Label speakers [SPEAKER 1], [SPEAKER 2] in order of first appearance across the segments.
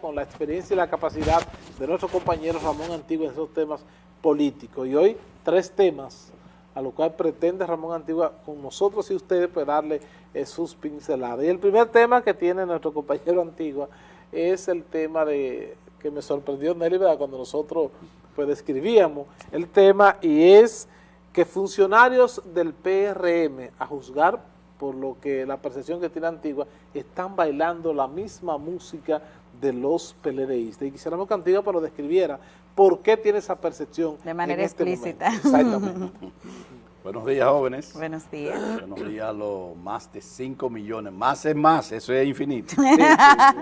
[SPEAKER 1] con la experiencia y la capacidad de nuestro compañero Ramón Antigua en esos temas políticos. Y hoy tres temas a lo cual pretende Ramón Antigua con nosotros y ustedes pues darle eh, sus pinceladas. Y el primer tema que tiene nuestro compañero Antigua es el tema de que me sorprendió Nelly, cuando nosotros pues describíamos el tema y es que funcionarios del PRM, a juzgar por lo que la percepción que tiene Antigua, están bailando la misma música de los PLDistas. Y quisiéramos que Antigua pues, lo describiera por qué tiene esa percepción.
[SPEAKER 2] De manera este explícita.
[SPEAKER 1] Exactamente.
[SPEAKER 3] Buenos días, jóvenes.
[SPEAKER 2] Buenos días.
[SPEAKER 3] Buenos días a los más de 5 millones, más es más, eso es infinito,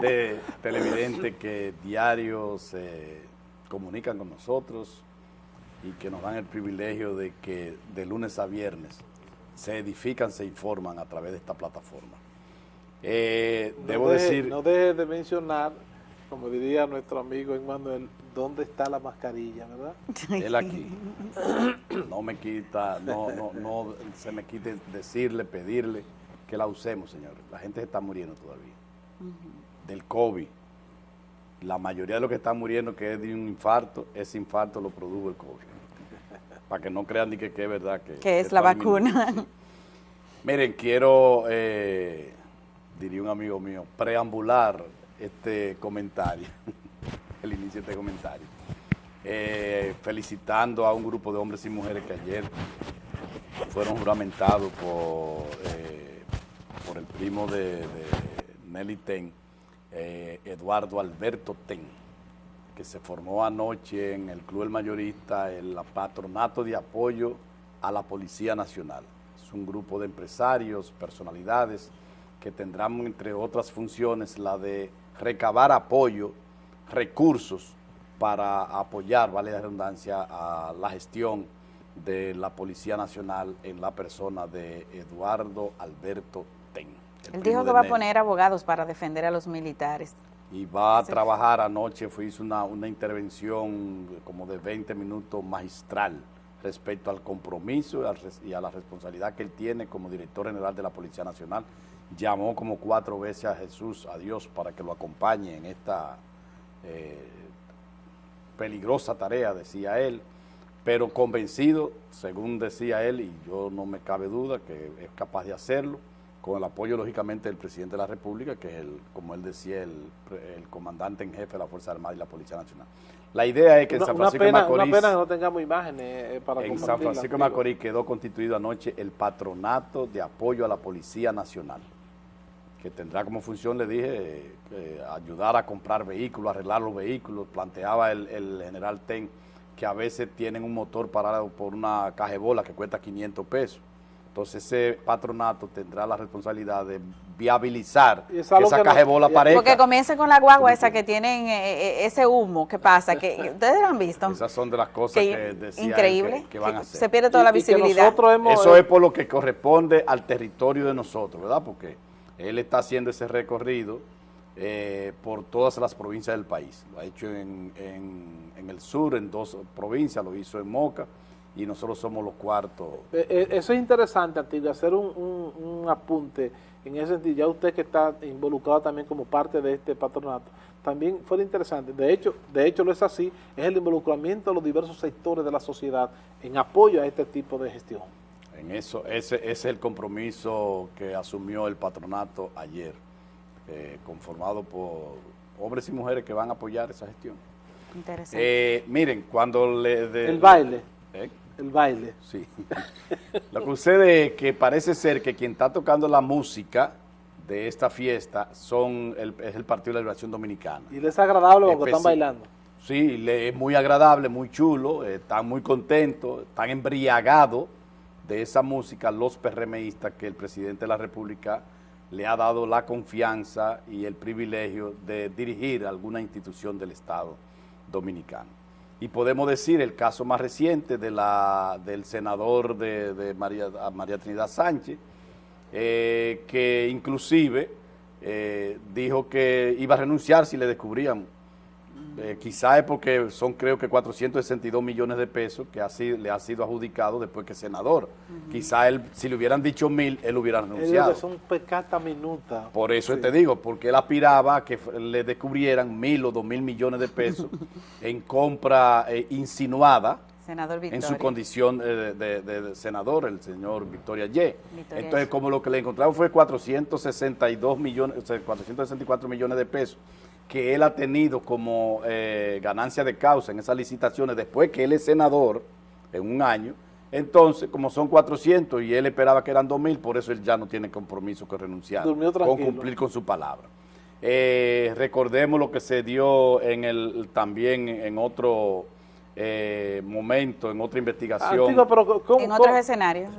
[SPEAKER 3] de televidentes que diarios se comunican con nosotros y que nos dan el privilegio de que de lunes a viernes se edifican, se informan a través de esta plataforma.
[SPEAKER 1] Eh, debo decir... No deje de mencionar como diría nuestro amigo Emmanuel, ¿dónde está la mascarilla, verdad?
[SPEAKER 3] Él aquí. No me quita, no, no, no se me quite decirle, pedirle que la usemos, señores. La gente se está muriendo todavía. Del COVID. La mayoría de los que están muriendo que es de un infarto, ese infarto lo produjo el COVID. Para que no crean ni que, es verdad que...
[SPEAKER 2] Que es la vacuna.
[SPEAKER 3] Miren, quiero, eh, diría un amigo mío, preambular este comentario, el inicio de este comentario, eh, felicitando a un grupo de hombres y mujeres que ayer fueron juramentados por, eh, por el primo de, Nelly Ten, eh, Eduardo Alberto Ten, que se formó anoche en el Club El Mayorista, el patronato de apoyo a la Policía Nacional. Es un grupo de empresarios, personalidades, que tendrán, entre otras funciones, la de recabar apoyo, recursos para apoyar, vale la redundancia, a la gestión de la Policía Nacional en la persona de Eduardo Alberto Ten.
[SPEAKER 2] Él dijo que va a poner abogados para defender a los militares.
[SPEAKER 3] Y va a trabajar anoche, fue, hizo una, una intervención como de 20 minutos magistral respecto al compromiso y a la responsabilidad que él tiene como director general de la Policía Nacional llamó como cuatro veces a Jesús, a Dios, para que lo acompañe en esta eh, peligrosa tarea, decía él, pero convencido, según decía él, y yo no me cabe duda que es capaz de hacerlo, con el apoyo, lógicamente, del presidente de la República, que es, el, como él decía, el, comandante en jefe de la Fuerza Armada y la Policía Nacional. La idea es que en San Francisco de Macorís...
[SPEAKER 1] Una pena que no tengamos imágenes eh, para
[SPEAKER 3] En San Francisco de Macorís quedó constituido anoche el Patronato de Apoyo a la Policía Nacional que tendrá como función, le dije, eh, ayudar a comprar vehículos, arreglar los vehículos. Planteaba el, general Ten que a veces tienen un motor parado por una cajebola que cuesta 500 pesos. Entonces ese patronato tendrá la responsabilidad de viabilizar que esa cajebola aparezca.
[SPEAKER 2] Porque comienza con la guagua esa que tienen eh, eh, ese humo, ¿qué pasa? que ¿Ustedes lo han visto?
[SPEAKER 3] Esas son de las cosas que, decía
[SPEAKER 2] increíble,
[SPEAKER 3] que, van a hacer.
[SPEAKER 2] Se pierde toda la visibilidad.
[SPEAKER 3] Eso es por lo que corresponde al territorio de nosotros, ¿verdad? Porque él está haciendo ese recorrido eh, por todas las provincias del país. Lo ha hecho en, el sur, en dos provincias, lo hizo en Moca, y nosotros somos los cuartos.
[SPEAKER 1] Eh, eh, eso es interesante, Antigua, hacer un, apunte en ese sentido. Ya usted que está involucrado también como parte de este patronato, también fue interesante. De hecho, de hecho lo es así, es el involucramiento de los diversos sectores de la sociedad en apoyo a este tipo de gestión.
[SPEAKER 3] En eso, ese, es el compromiso que asumió el patronato ayer, eh, conformado por hombres y mujeres que van a apoyar esa gestión.
[SPEAKER 2] Interesante.
[SPEAKER 3] Eh, miren, cuando le...
[SPEAKER 1] el baile. ¿Eh? El baile.
[SPEAKER 3] Sí. Lo que sucede es que parece ser que quien está tocando la música de esta fiesta son es el Partido de la Liberación Dominicana.
[SPEAKER 1] ¿Y les es agradable cuando están bailando?
[SPEAKER 3] Sí, es muy agradable, muy chulo, están muy contentos, están embriagados de esa música los PRMistas que el presidente de la República le ha dado la confianza y el privilegio de dirigir alguna institución del Estado dominicano. Y podemos decir el caso más reciente de la, del senador de, María, María, Trinidad Sánchez, eh, que inclusive eh, dijo que iba a renunciar si le descubrían Eh, quizá es porque son creo que 462 millones de pesos que así le ha sido adjudicado después que es senador. Quizá él, si le hubieran dicho mil, él hubiera renunciado.
[SPEAKER 1] que son pecata minuta.
[SPEAKER 3] Por eso
[SPEAKER 1] Sí.
[SPEAKER 3] te digo, porque él aspiraba a que le descubrieran mil o dos mil millones de pesos en compra eh, insinuada
[SPEAKER 2] Senador
[SPEAKER 3] en su condición eh, de, de- de senador, el señor Victoria Ye.
[SPEAKER 2] Victoria
[SPEAKER 3] Entonces,
[SPEAKER 2] Ye.
[SPEAKER 3] como lo que le encontraron fue 462 millones, o sea, 464 millones de pesos que él ha tenido como eh, ganancia de causa en esas licitaciones después que él es senador en un año, entonces, como son 400 y él esperaba que eran 2 mil, por eso él ya no tiene compromiso que renunciar con cumplir con su palabra. Eh, recordemos lo que se dio en el también en otro eh, momento, en otra investigación.
[SPEAKER 1] Antigua, pero ¿cómo,
[SPEAKER 2] En otros
[SPEAKER 1] cómo-
[SPEAKER 2] escenarios.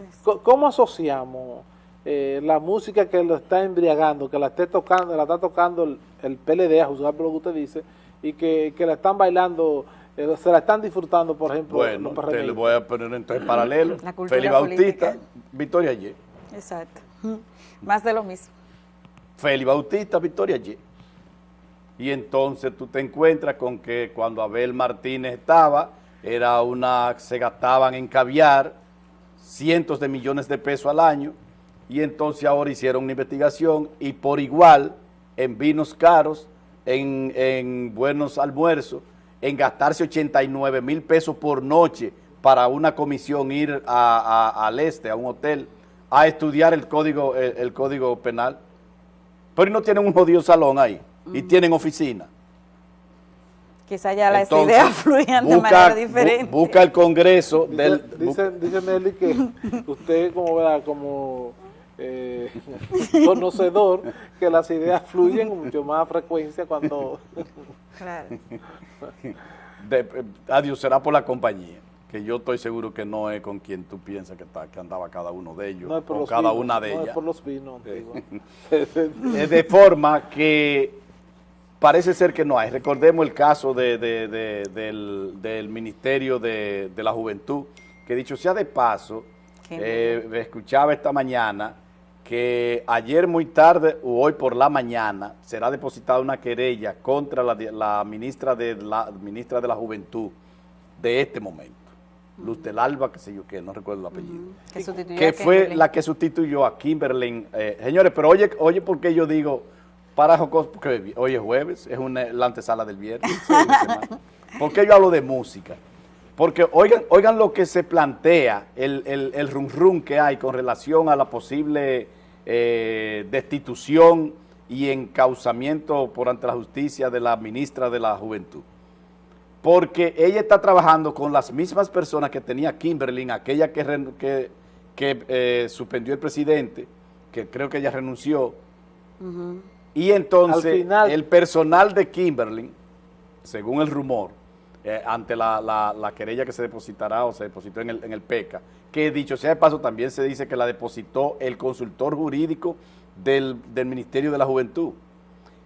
[SPEAKER 1] cómo asociamos eh, la música que lo está embriagando, que la esté tocando, la está tocando el, el PLD, a juzgar por lo que usted dice, y que, que la están bailando, eh, se la están disfrutando, por ejemplo,
[SPEAKER 3] Bueno,
[SPEAKER 1] los
[SPEAKER 3] te le
[SPEAKER 1] PRMistas?
[SPEAKER 3] voy a poner entonces paralelo.
[SPEAKER 2] La cultura
[SPEAKER 3] Félix Bautista,
[SPEAKER 2] política.
[SPEAKER 3] Victoria Ye.
[SPEAKER 2] Exacto. Más de lo mismo.
[SPEAKER 3] Félix Bautista, Victoria Ye. Y entonces tú te encuentras con que cuando Abel Martínez estaba, era una, se gastaban en caviar cientos de millones de pesos al año, y entonces ahora hicieron una investigación y por igual en vinos caros, en, en buenos almuerzos, en gastarse 89 mil pesos por noche para una comisión ir a- a- al este, a un hotel, a estudiar el código, el, el código penal. Pero no tienen un jodido salón ahí y tienen oficina.
[SPEAKER 2] Quizá ya las
[SPEAKER 3] Entonces,
[SPEAKER 2] ideas fluían de
[SPEAKER 3] busca-
[SPEAKER 2] manera
[SPEAKER 3] bu-
[SPEAKER 2] diferente.
[SPEAKER 3] busca el Congreso
[SPEAKER 1] Dice,
[SPEAKER 3] del... bu-
[SPEAKER 1] dice, dice Nelly que usted como ¿verdad? como eh, conocedor que las ideas fluyen con mucho más frecuencia cuando
[SPEAKER 2] Claro.
[SPEAKER 3] de- eh, adiós, será por la compañía, que yo estoy seguro que no es con quien tú piensas que, está, que andaba cada uno de ellos,
[SPEAKER 1] no
[SPEAKER 3] o cada
[SPEAKER 1] vinos,
[SPEAKER 3] una de
[SPEAKER 1] no
[SPEAKER 3] ellas.
[SPEAKER 1] es por los vinos.
[SPEAKER 3] Eh, de forma que parece ser que no hay. Recordemos el caso de- de- de- del, del Ministerio de, de la Juventud, que dicho sea de paso, eh, escuchaba esta mañana que ayer muy tarde o hoy por la mañana será depositada una querella contra la, ministra de la ministra de la Juventud de este momento, Luz del Alba, que sé yo qué, no recuerdo el apellido
[SPEAKER 2] que sustituyó
[SPEAKER 3] que fue la que sustituyó a Kimberly. eh, señores, pero oye, oye, ¿por qué yo digo para Jocos? Porque hoy es jueves, es una, la antesala del viernes. ¿Por qué yo hablo de música? Porque oigan, oigan lo que se plantea, el, el, el rum rum que hay con relación a la posible eh, destitución y encauzamiento por ante la justicia de la ministra de la Juventud. Porque ella está trabajando con las mismas personas que tenía Kimberly, aquella que, que, que, eh, suspendió el presidente, que creo que ella renunció, y entonces
[SPEAKER 1] final-
[SPEAKER 3] el personal de Kimberly, según el rumor, eh, ante la, la- la querella que se depositará o se depositó en el, PECA, que dicho sea de paso también se dice que la depositó el consultor jurídico del, del Ministerio de la Juventud.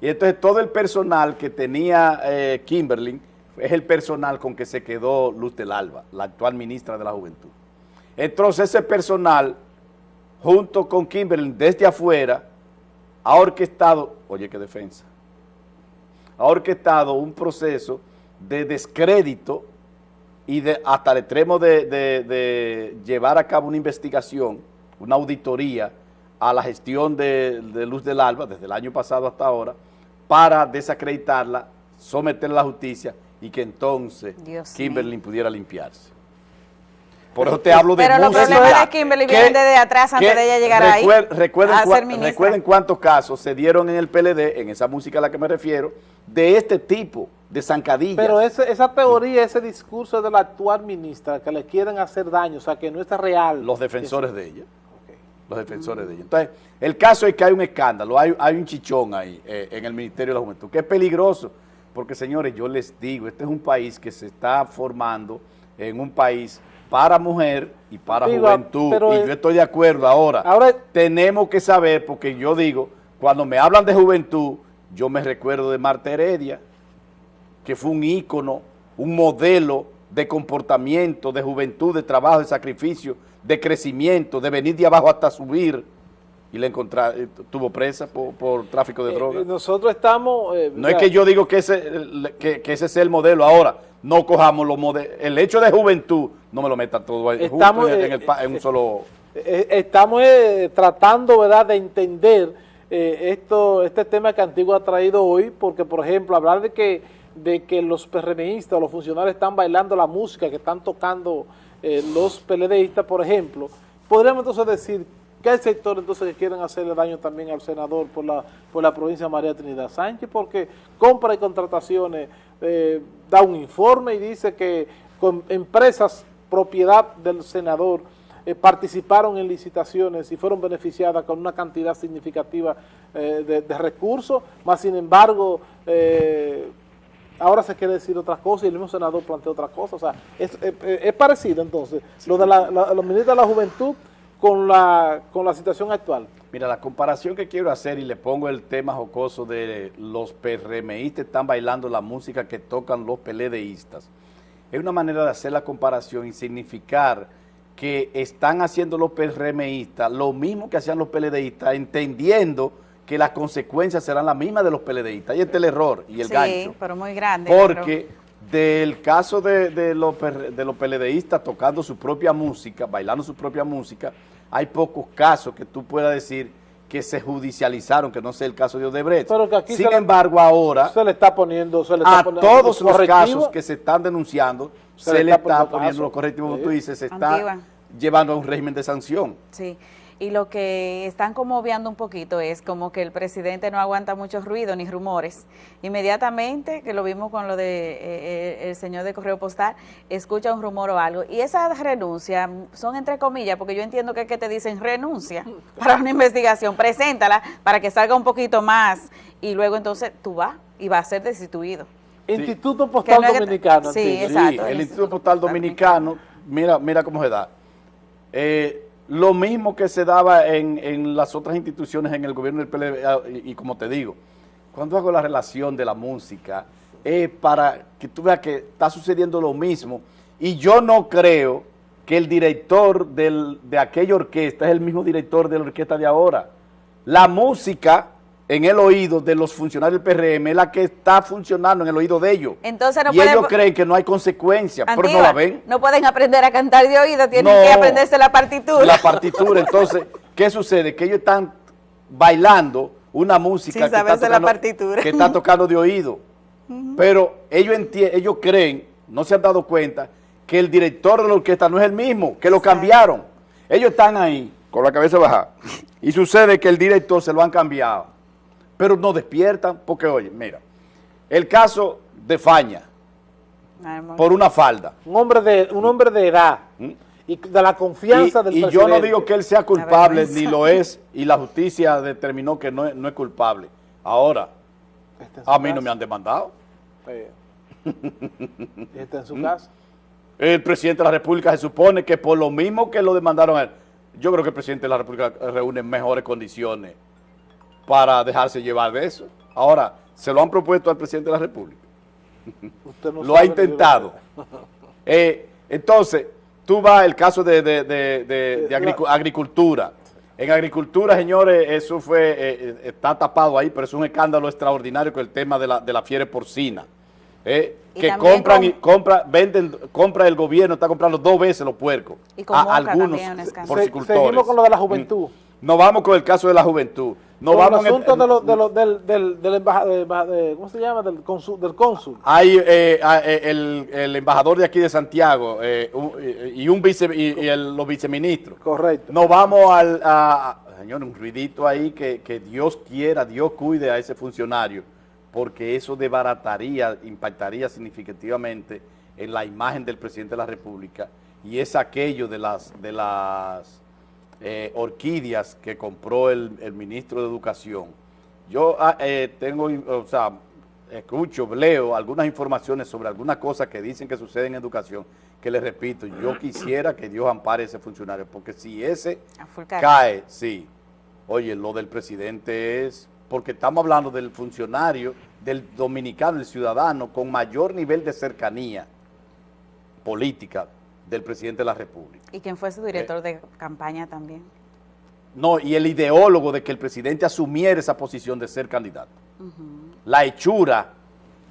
[SPEAKER 3] Y entonces todo el personal que tenía eh, Kimberly es el personal con que se quedó Luz del Alba, la actual ministra de la Juventud. Entonces ese personal, junto con Kimberly desde afuera, ha orquestado, oye qué defensa, ha orquestado un proceso de descrédito y de, hasta el extremo de, de- de llevar a cabo una investigación, una auditoría a la gestión de, Luz del Alba desde el año pasado hasta ahora, para desacreditarla, someterla a la justicia y que entonces
[SPEAKER 2] Dios
[SPEAKER 3] Kimberly pudiera limpiarse. Por eso te hablo de
[SPEAKER 2] Pero los
[SPEAKER 3] música.
[SPEAKER 2] problemas de Kimberly
[SPEAKER 3] que-
[SPEAKER 2] vienen desde atrás, antes de ella llegar ahí
[SPEAKER 3] recuer- recuerden,
[SPEAKER 2] a
[SPEAKER 3] cua-
[SPEAKER 2] ser ministra.
[SPEAKER 3] recuerden cuántos casos se dieron en el PLD, en esa música a la que me refiero, de este tipo, de zancadillas.
[SPEAKER 1] Pero ese- esa teoría, ese discurso de la actual ministra, que le quieren hacer daño, o sea, que no está real.
[SPEAKER 3] los defensores de ella. Los defensores de ella. Entonces, el caso es que hay un escándalo, hay, hay un chichón ahí eh, en el Ministerio de la Juventud, que es peligroso, porque señores, yo les digo, este es un país que se está formando en un país para mujer y para
[SPEAKER 1] Digo,
[SPEAKER 3] juventud,
[SPEAKER 1] pero
[SPEAKER 3] y yo estoy de acuerdo ahora.
[SPEAKER 1] Ahora-
[SPEAKER 3] tenemos que saber, porque yo digo, cuando me hablan de juventud, yo me recuerdo de Marta Heredia, que fue un ícono, un modelo de comportamiento, de juventud, de trabajo, de sacrificio, de crecimiento, de venir de abajo hasta subir. Y le encontraron, eh, tuvo presa por, por tráfico de
[SPEAKER 1] Eh,
[SPEAKER 3] drogas.
[SPEAKER 1] nosotros estamos... eh,
[SPEAKER 3] No es que yo digo que ese, que, que ese sea el modelo ahora, no cojamos los modelos, el hecho de juventud, no me lo meta todo ahí
[SPEAKER 1] Estamos,
[SPEAKER 3] en, en el pa- en un solo...
[SPEAKER 1] Estamos tratando, ¿verdad?, de entender esto, este tema que Antigua ha traído hoy, porque, por ejemplo, hablar de que, de que los PRMistas o los funcionarios están bailando la música que están tocando eh, los PLDistas, por ejemplo, podríamos entonces decir que hay sectores entonces que quieren hacerle daño también al senador por la, por la provincia de María Trinidad Sánchez, porque compra y contrataciones, eh, da un informe y dice que con empresas propiedad del senador eh, participaron en licitaciones y fueron beneficiadas con una cantidad significativa eh, de, de recursos, más sin embargo, ahora se quiere decir otras cosas y el mismo senador plantea otras cosas. O sea, es, es- es parecido entonces. Lo de la, la- los ministros de la juventud con la, con la situación actual.
[SPEAKER 3] Mira, la comparación que quiero hacer y le pongo el tema jocoso de los PRMistas están bailando la música que tocan los PLDistas. Es una manera de hacer la comparación y significar que están haciendo los PRMistas lo mismo que hacían los PLDistas, entendiendo que las consecuencias serán las mismas de los PLDistas. Y este es el error y el
[SPEAKER 2] sí,
[SPEAKER 3] gancho.
[SPEAKER 2] pero muy grande.
[SPEAKER 3] Porque del caso de, de los, de los PLDistas tocando su propia música, bailando su propia música, hay pocos casos que tú puedas decir que se judicializaron, que no sea el caso de Odebrecht.
[SPEAKER 1] Pero que aquí
[SPEAKER 3] Sin
[SPEAKER 1] se le-
[SPEAKER 3] embargo, ahora,
[SPEAKER 1] Se le está poniendo, se le está
[SPEAKER 3] a
[SPEAKER 1] poniendo
[SPEAKER 3] todos los casos que se están denunciando,
[SPEAKER 1] Se
[SPEAKER 3] se,
[SPEAKER 1] le está
[SPEAKER 3] está
[SPEAKER 1] poniendo
[SPEAKER 3] poniendo los correctivos, como
[SPEAKER 1] Sí.
[SPEAKER 3] tú dices, se está
[SPEAKER 2] Antigua.
[SPEAKER 3] llevando a un régimen de sanción.
[SPEAKER 2] Sí, y lo que están como obviando un poquito es como que el presidente no aguanta mucho ruido ni rumores. Inmediatamente, que lo vimos con lo de eh, eh, el señor de correo postal, escucha un rumor o algo. Y esas renuncias son entre comillas, porque yo entiendo que es que te dicen renuncia para una investigación, preséntala para que salga un poquito más y luego entonces tú vas y vas a ser destituido.
[SPEAKER 1] Instituto Postal
[SPEAKER 2] no
[SPEAKER 1] Dominicano.
[SPEAKER 2] sí. Exacto,
[SPEAKER 3] Sí,
[SPEAKER 2] el
[SPEAKER 3] el
[SPEAKER 2] Instituto Postal
[SPEAKER 3] Dominicano, mira, mira cómo se da. Eh, lo mismo que se daba en, en las otras instituciones en el gobierno del PLD, ah, y, y como te digo, cuando hago la relación de la música, es para que tú veas que está sucediendo lo mismo. Y yo no creo que el director del- de aquella orquesta es el mismo director de la orquesta de ahora. La música en el oído de los funcionarios del PRM es la que está funcionando en el oído de ellos.
[SPEAKER 2] Entonces no
[SPEAKER 3] y
[SPEAKER 2] pueden
[SPEAKER 3] ellos creen que no hay consecuencias, pero no la ven.
[SPEAKER 2] no pueden aprender a cantar de oído, tienen
[SPEAKER 3] No.
[SPEAKER 2] que aprenderse la partitura.
[SPEAKER 3] La partitura, entonces, ¿qué sucede? Que ellos están bailando una música que está,
[SPEAKER 2] saberse la
[SPEAKER 3] tocando,
[SPEAKER 2] partitura.
[SPEAKER 3] que está tocando de oído. Pero ellos, ellos creen, no se han dado cuenta, que el director de la orquesta no es el mismo, que lo cambiaron. Ellos están ahí, con la cabeza baja, y sucede que el director se lo han cambiado. Pero no despiertan, porque oye, mira, el caso de Faña,
[SPEAKER 2] Ay, amor.
[SPEAKER 3] por una falda.
[SPEAKER 1] Un hombre de, un hombre de edad y de la confianza
[SPEAKER 3] y,
[SPEAKER 1] del
[SPEAKER 3] y
[SPEAKER 1] presidente.
[SPEAKER 3] yo no digo que él sea culpable, ni lo es, y la justicia determinó que no es, no es culpable. Ahora,
[SPEAKER 1] su
[SPEAKER 3] a mí no me han demandado.
[SPEAKER 1] Está en su
[SPEAKER 3] ¿Mm?
[SPEAKER 1] casa.
[SPEAKER 3] El presidente de la República se supone que por lo mismo que lo demandaron a él, yo creo que el presidente de la República reúne mejores condiciones para dejarse llevar de eso. Ahora, se lo han propuesto al presidente de la República.
[SPEAKER 1] Usted no
[SPEAKER 3] lo ha intentado. Eh, entonces, tú vas al caso de, de- de- de- de agricu- agricultura. En agricultura, señores, eso fue, eh, eh, está tapado ahí, pero es un escándalo extraordinario con el tema de la, de la fiebre porcina. Eh, que compran
[SPEAKER 2] con-
[SPEAKER 3] y compra, venden, compra el gobierno, está comprando dos veces los puercos.
[SPEAKER 2] Y con
[SPEAKER 3] a algunos
[SPEAKER 2] escándalo.
[SPEAKER 1] Se-
[SPEAKER 3] porcicultores.
[SPEAKER 1] seguimos con lo de la juventud.
[SPEAKER 3] Mm. Nos vamos con el caso de la juventud.
[SPEAKER 1] El
[SPEAKER 3] vamos en el-
[SPEAKER 1] asunto de lo- de del, del, del embaja- de- ¿cómo se llama? Del cónsul. Del cónsul.
[SPEAKER 3] Hay eh, ah, eh, el, el embajador de aquí de Santiago eh, y, un vice, y, los viceministros.
[SPEAKER 1] Correcto.
[SPEAKER 3] Nos vamos al, a, señor, un ruidito ahí que, que Dios quiera, Dios cuide a ese funcionario, porque eso desbarataría, impactaría significativamente en la imagen del presidente de la República y es aquello de las, de las eh, orquídeas que compró el, el ministro de Educación. Yo ah, eh, tengo, o sea, escucho, leo algunas informaciones sobre algunas cosas que dicen que suceden en educación, que les repito, yo quisiera que Dios ampare a ese funcionario, porque si ese cae, sí, oye, lo del presidente es, porque estamos hablando del funcionario, del dominicano, el ciudadano, con mayor nivel de cercanía política del presidente de la República.
[SPEAKER 2] Y quien fue su director de campaña también.
[SPEAKER 3] no, y el ideólogo de que el presidente asumiera esa posición de ser candidato. La hechura,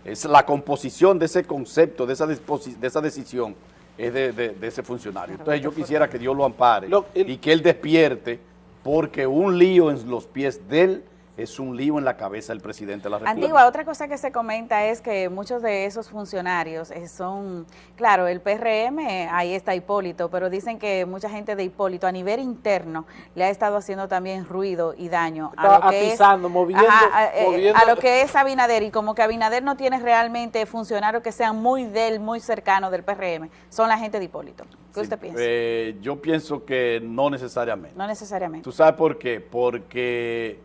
[SPEAKER 3] es la composición de ese concepto, de esa, de esa decisión, es de, de, ese funcionario. Entonces yo quisiera que Dios lo ampare y que él despierte, porque un lío en los pies de él es un lío en la cabeza del presidente de la República.
[SPEAKER 2] Antigua, otra cosa que se comenta es que muchos de esos funcionarios eh, son, claro, el PRM, ahí está Hipólito, pero dicen que mucha gente de Hipólito a nivel interno le ha estado haciendo también ruido y daño
[SPEAKER 1] a lo que es, moviendo,
[SPEAKER 2] eh, a, lo que es Abinader y como que Abinader no tiene realmente funcionarios que sean muy del, muy cercanos del PRM, son la gente de Hipólito. ¿Qué usted piensa?
[SPEAKER 3] Eh, yo pienso que no necesariamente.
[SPEAKER 2] No necesariamente.
[SPEAKER 3] ¿Tú sabes por qué? Porque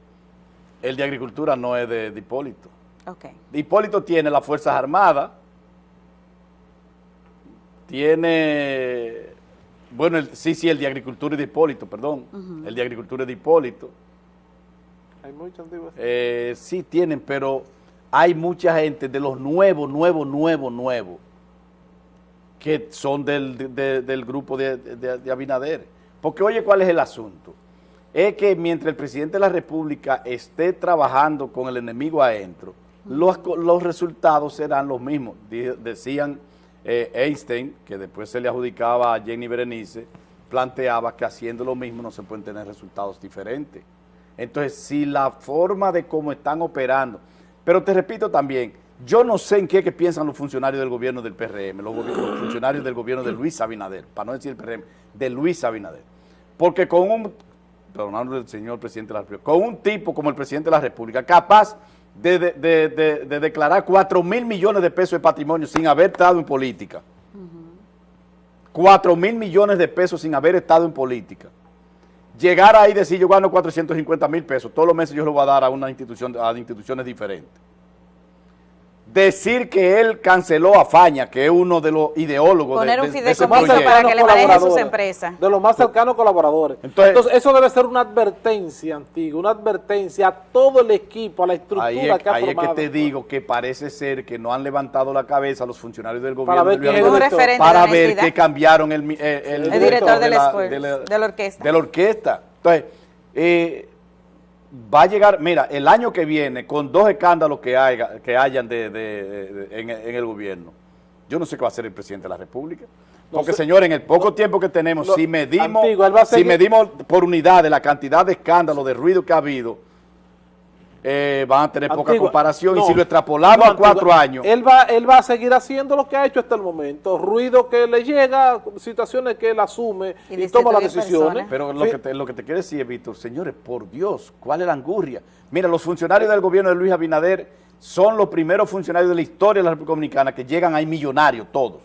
[SPEAKER 3] el de Agricultura no es de, Hipólito.
[SPEAKER 2] Okay.
[SPEAKER 3] Hipólito tiene las Fuerzas Armadas, tiene, bueno, sí, sí, el de Agricultura es de Hipólito, perdón, el de Agricultura es de Hipólito.
[SPEAKER 1] Hay muchos antiguos.
[SPEAKER 3] Eh, sí tienen, pero hay mucha gente de los nuevos, nuevos, nuevos, nuevos, que son del, del grupo de, de Abinader. Porque oye, ¿cuál es el asunto? Es que mientras el presidente de la República esté trabajando con el enemigo adentro, los, los resultados serán los mismos. decían eh, Einstein, que después se le adjudicaba a Jenny Berenice, planteaba que haciendo lo mismo no se pueden tener resultados diferentes. Entonces, si la forma de cómo están operando, pero te repito también, yo no sé en qué que piensan los funcionarios del gobierno del PRM, los, los funcionarios del gobierno de Luis Abinader, para no decir el PRM, de Luis Abinader. Porque con un perdonando el señor presidente de la República, con un tipo como el presidente de la República, capaz de, declarar 4 mil millones de pesos de patrimonio sin haber estado en política. 4 mil millones de pesos sin haber estado en política. Llegar ahí y decir, yo gano 450 mil pesos, todos los meses yo lo voy a dar a una institución, a instituciones diferentes decir que él canceló a Faña, que es uno de los ideólogos
[SPEAKER 2] Poner
[SPEAKER 3] de,
[SPEAKER 2] un fideicomiso para que le manejen sus empresas.
[SPEAKER 1] De los más cercanos colaboradores. Entonces, eso debe ser una advertencia, antigua, una advertencia a todo el equipo, a la estructura
[SPEAKER 3] ahí
[SPEAKER 1] es, que
[SPEAKER 3] ha
[SPEAKER 1] ahí
[SPEAKER 3] es que te digo que parece ser que no han levantado la cabeza los funcionarios del gobierno
[SPEAKER 1] para
[SPEAKER 3] ver, para ver que cambiaron el, el,
[SPEAKER 2] director, de, la, de, la, orquesta.
[SPEAKER 3] De la orquesta. Entonces, eh, va a llegar, mira, el año que viene, con dos escándalos que, haya, que hayan de, en, el gobierno, yo no sé qué va a hacer el presidente de la República. Porque, señor, en el poco tiempo que tenemos, si medimos, si medimos por unidad de la cantidad de escándalos, de ruido que ha habido, eh, van a tener poca comparación y si lo extrapolamos a cuatro años.
[SPEAKER 1] Él va, él va a seguir haciendo lo que ha hecho hasta el momento, ruido que le llega, situaciones que él asume y, toma las decisiones.
[SPEAKER 3] Pero lo, que te, lo que te quiero decir, Víctor, señores, por Dios, ¿cuál es la angurria? Mira, los funcionarios del gobierno de Luis Abinader son los primeros funcionarios de la historia de la República Dominicana que llegan ahí millonarios, todos.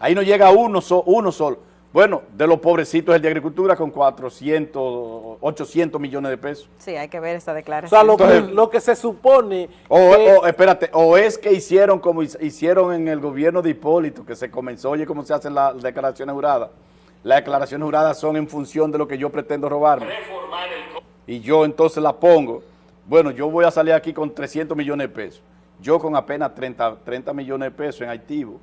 [SPEAKER 3] Ahí no llega uno, uno solo. Bueno, de los pobrecitos el de Agricultura con 400, 800 millones de pesos.
[SPEAKER 2] Sí, hay que ver esa declaración.
[SPEAKER 1] O sea, lo, que, se supone...
[SPEAKER 3] O, espérate, o es que hicieron como hicieron en el gobierno de Hipólito, que se comenzó, oye, cómo se hacen las declaraciones juradas. Las declaraciones juradas son en función de lo que yo pretendo robarme. Y yo entonces la pongo. Bueno, yo voy a salir aquí con 300 millones de pesos. Yo con apenas 30, 30 millones de pesos en activo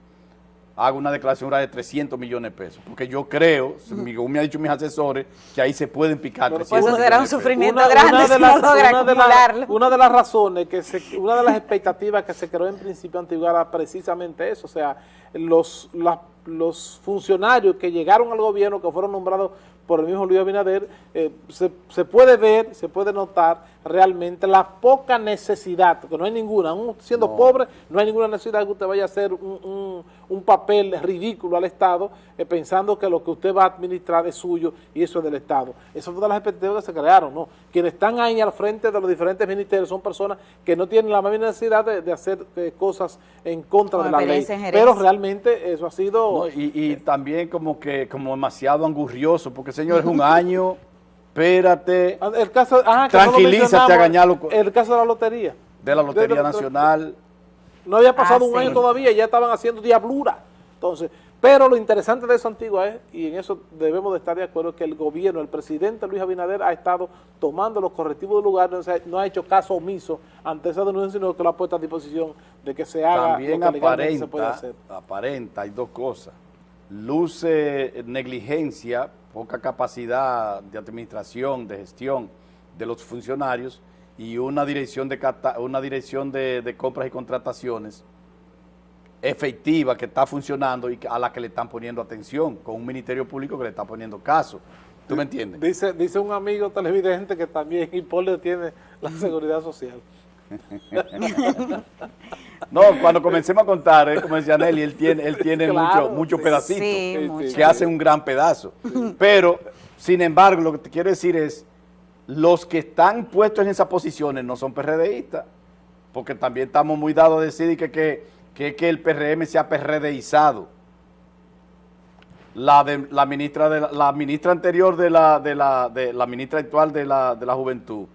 [SPEAKER 3] hago una declaración de 300 millones de pesos. Porque yo creo, según me han dicho mis asesores, que ahí se pueden picar
[SPEAKER 2] Pues eso será un sufrimiento grande si no logra
[SPEAKER 1] una una de las razones, que se, una de las expectativas que se creó en principio antiguo era precisamente eso. O sea, los, los funcionarios que llegaron al gobierno, que fueron nombrados por el mismo Luis Abinader, eh, se, se, puede ver, se puede notar realmente la poca necesidad, porque no hay ninguna, aún siendo pobre, no hay ninguna necesidad que usted vaya a hacer un, un, papel ridículo al Estado, eh, pensando que lo que usted va a administrar es suyo y eso es del Estado. Esas son todas las expectativas que se crearon, ¿no? Quienes están ahí al frente de los diferentes ministerios son personas que no tienen la misma necesidad de, hacer eh, cosas en contra de la ley, pero realmente eso ha sido...
[SPEAKER 3] y, y también como que como demasiado angurrioso, porque señor, es un año, espérate,
[SPEAKER 1] ah, el caso,
[SPEAKER 3] tranquilízate a gañarlo.
[SPEAKER 1] El caso de la lotería.
[SPEAKER 3] De la Lotería Nacional.
[SPEAKER 1] No había pasado ah, un año todavía, ya estaban haciendo diablura. Entonces, pero lo interesante de eso, Antigua, es, y en eso debemos de estar de acuerdo, que el gobierno, el presidente Luis Abinader ha estado tomando los correctivos del lugar, no, ha hecho caso omiso ante esa denuncia, sino que lo ha puesto a disposición de que se haga
[SPEAKER 3] También lo que aparenta, se puede hacer. aparenta, hay dos cosas luce negligencia, poca capacidad de administración, de gestión de los funcionarios y una dirección de, cata- una dirección de, de compras y contrataciones efectiva que está funcionando y que- a la que le están poniendo atención, con un ministerio público que le está poniendo caso. ¿Tú me entiendes?
[SPEAKER 1] Dice, dice un amigo televidente que también Hipólito tiene la seguridad social.
[SPEAKER 3] No, cuando comencemos a contar, eh, como decía Nelly, él tiene, él tiene
[SPEAKER 1] Claro,
[SPEAKER 3] mucho- muchos
[SPEAKER 1] sí.
[SPEAKER 3] pedacitos
[SPEAKER 2] Sí,
[SPEAKER 1] sí,
[SPEAKER 2] mucho.
[SPEAKER 3] que hacen un gran pedazo. Pero, sin embargo, lo que te quiero decir es, los que están puestos en esas posiciones no son PRDistas, porque también estamos muy dados a decir que, que, que, que el PRM se ha PRDizado. La, de, la, ministra de la, la ministra anterior de la, de la, de la ministra actual de la, de la juventud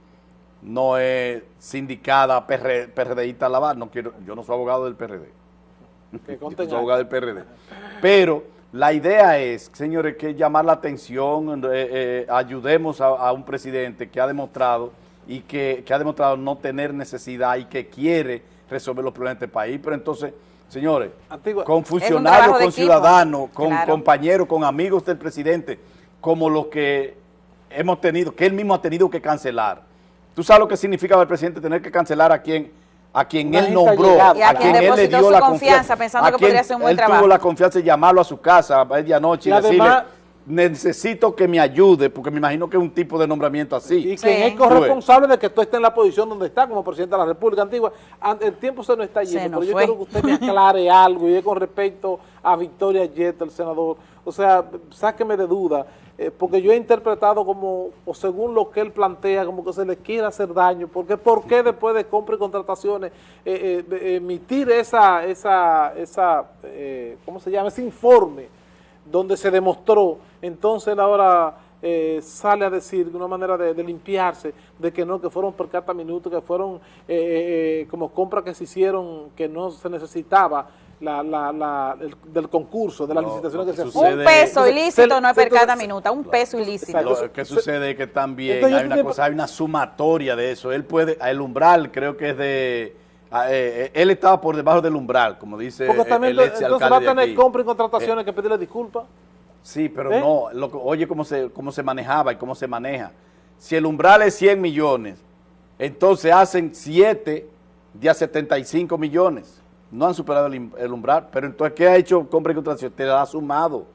[SPEAKER 3] no es sindicada PR, PRDista Lavar, no quiero, yo no soy abogado del PRD.
[SPEAKER 1] Que
[SPEAKER 3] Yo soy abogado del PRD. Pero la idea es, señores, que llamar la atención, eh, eh, ayudemos a, a un presidente que ha demostrado y que, que ha demostrado no tener necesidad y que quiere resolver los problemas de este país. Pero entonces, señores,
[SPEAKER 1] Antigua-
[SPEAKER 3] con funcionarios, con ciudadanos, con
[SPEAKER 2] Claro.
[SPEAKER 3] compañeros, con amigos del presidente, como los que hemos tenido, que él mismo ha tenido que cancelar. ¿Tú sabes lo que significa para el presidente tener que cancelar a quien, a quien él nombró.
[SPEAKER 2] Y a quien
[SPEAKER 3] él le
[SPEAKER 2] depositó
[SPEAKER 3] dio
[SPEAKER 2] su
[SPEAKER 3] la
[SPEAKER 2] confianza, pensando
[SPEAKER 3] a
[SPEAKER 2] que podría hacer un buen
[SPEAKER 3] él
[SPEAKER 2] trabajo?
[SPEAKER 3] tuvo la confianza de llamarlo a su casa a medianoche y,
[SPEAKER 1] Y
[SPEAKER 3] decirle,
[SPEAKER 1] además-
[SPEAKER 3] necesito que me ayude, porque me imagino que es un tipo de nombramiento así.
[SPEAKER 1] Y
[SPEAKER 2] Sí.
[SPEAKER 1] quien es corresponsable de que tú estés en la posición donde está como presidente de la República Antigua. An- El tiempo se nos está
[SPEAKER 2] Se
[SPEAKER 1] yendo,
[SPEAKER 2] nos
[SPEAKER 1] pero yo
[SPEAKER 2] fue.
[SPEAKER 1] quiero que usted me aclare algo y es con respecto a Victoria Yetta, el senador. O sea, sáqueme de duda, eh, porque yo he interpretado como, o según lo que él plantea, como que se le quiere hacer daño. Porque ¿por qué después de compra y contrataciones eh, eh, emitir esa, esa, esa ¿cómo se llama? Ese informe donde se demostró, entonces él ahora eh, sale a decir de una manera de, de limpiarse, de que no, que fueron por cada minuto, que fueron eh, eh, como compras que se hicieron, que no se necesitaba la, la, la, el- del concurso, de la
[SPEAKER 3] No,
[SPEAKER 1] licitación
[SPEAKER 3] lo
[SPEAKER 1] que
[SPEAKER 3] que
[SPEAKER 1] se
[SPEAKER 3] sucede-
[SPEAKER 1] hacía.
[SPEAKER 2] Un peso ilícito
[SPEAKER 1] se-
[SPEAKER 2] no es per cada minuto, un peso ilícito.
[SPEAKER 3] Lo que sucede es que también
[SPEAKER 1] Entonces,
[SPEAKER 3] hay una
[SPEAKER 1] tiempo-
[SPEAKER 3] cosa, hay una sumatoria de eso. Él puede, el umbral creo que es de, ah, eh, eh, él estaba por debajo del umbral, como dice
[SPEAKER 1] Porque
[SPEAKER 3] el,
[SPEAKER 1] también
[SPEAKER 3] el ex
[SPEAKER 1] entonces va a tener compra y contrataciones que pedirle disculpas.
[SPEAKER 3] Sí, pero
[SPEAKER 1] ¿Eh?
[SPEAKER 3] no, lo que- oye cómo se, cómo se manejaba y cómo se maneja. Si el umbral es 100 millones, entonces hacen 7 de a 75 millones. No han superado el, umbral, pero entonces, ¿qué ha hecho compra y contratación? Te la ha sumado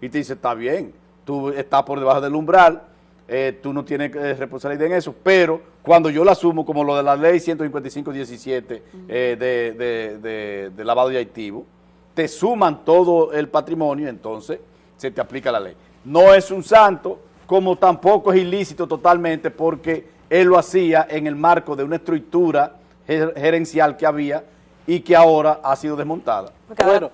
[SPEAKER 3] y te dice, está bien, tú estás por debajo del umbral, eh, tú no tienes eh, responsabilidad en eso, pero cuando yo la asumo, como lo de la ley 155-17 eh, de, de- de- de lavado de activos, te suman todo el patrimonio, entonces se te aplica la ley. No es un santo, como tampoco es ilícito totalmente, porque él lo hacía en el marco de una estructura ger- gerencial que había y que ahora ha sido desmontada.
[SPEAKER 2] Porque
[SPEAKER 1] Bueno,